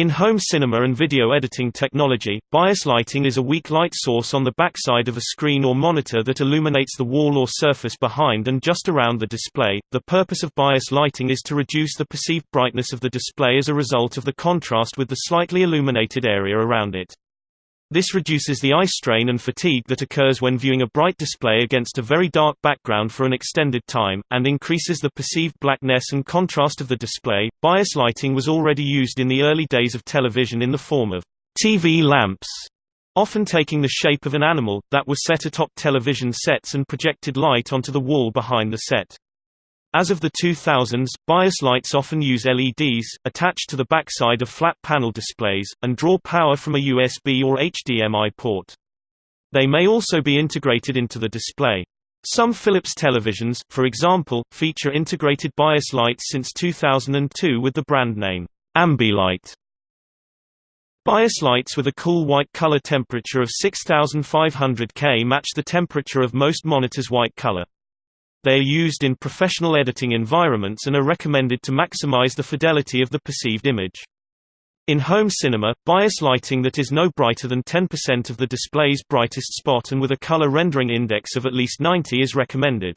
In home cinema and video editing technology, bias lighting is a weak light source on the backside of a screen or monitor that illuminates the wall or surface behind and just around the display. The purpose of bias lighting is to reduce the perceived brightness of the display as a result of the contrast with the slightly illuminated area around it. This reduces the eye strain and fatigue that occurs when viewing a bright display against a very dark background for an extended time, and increases the perceived blackness and contrast of the display. Bias lighting was already used in the early days of television in the form of TV lamps, often taking the shape of an animal, that were set atop television sets and projected light onto the wall behind the set. As of the 2000s, bias lights often use LEDs, attached to the backside of flat panel displays, and draw power from a USB or HDMI port. They may also be integrated into the display. Some Philips televisions, for example, feature integrated bias lights since 2002 with the brand name Ambilight. Bias lights with a cool white color temperature of 6500 K match the temperature of most monitors' white color. They are used in professional editing environments and are recommended to maximize the fidelity of the perceived image. In home cinema, bias lighting that is no brighter than 10% of the display's brightest spot and with a color rendering index of at least 90 is recommended.